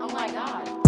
Oh my god.